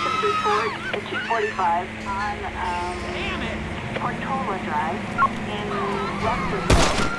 Ford, the 245 on um, Portola Drive in Russellville.